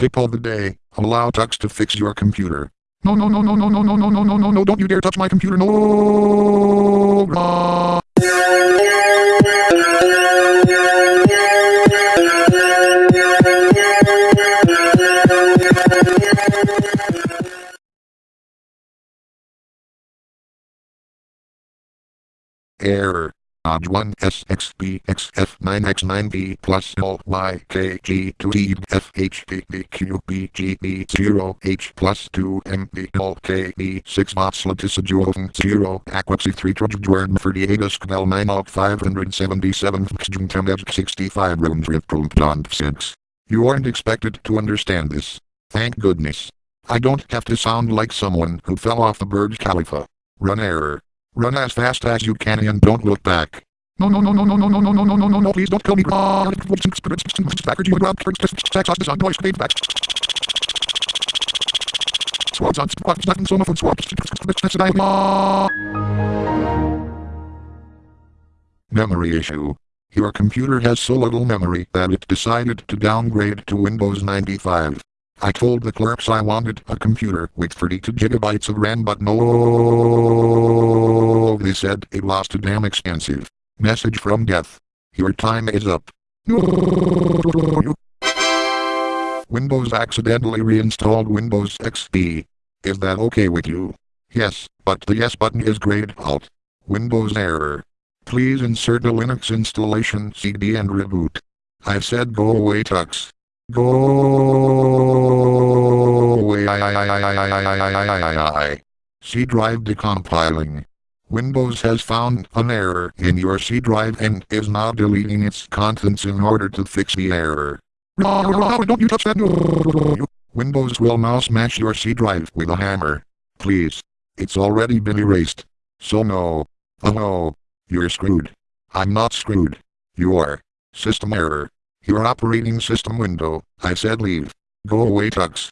Tip of the day, allow Tux to fix your computer. No, no, no, no, no, no, no, no, no, no, no, no, don't you dare touch my computer, no! Ah. Error. Odd 1 SXBXF9X9B plus LYKG2TFHPBQBGB 0 H plus 2 MB LKB 6 Mopslatisajuofen 0 Aquapsy 3 Trojadjuern Ferdiagus Knell 9 Op 577 Xjuntamedj 65 Rooms Rip 6 You aren't expected to understand this. Thank goodness. I don't have to sound like someone who fell off the Burj Khalifa. Run error. Run as fast as you can and don't look back. No, no, no, no, no, no, no, no, no, no, no, no, no, please don't kill me. Memory issue. Your computer has so little memory that it decided to downgrade to Windows 95. I told the clerks I wanted a computer with 32 gigabytes of RAM but no. Oh, they said it was too damn expensive. Message from death. Your time is up. Windows accidentally reinstalled Windows XP. Is that okay with you? Yes, but the yes button is grayed out. Windows error. Please insert a Linux installation CD and reboot. I said go away Tux. Go. C drive decompiling. Windows has found an error in your C drive and is now deleting its contents in order to fix the error. Don't you touch that. Windows will now smash your C drive with a hammer. Please. It's already been erased. So no. Oh no. You're screwed. I'm not screwed. You're. System error. Your operating system window, I said leave. Go away Tux.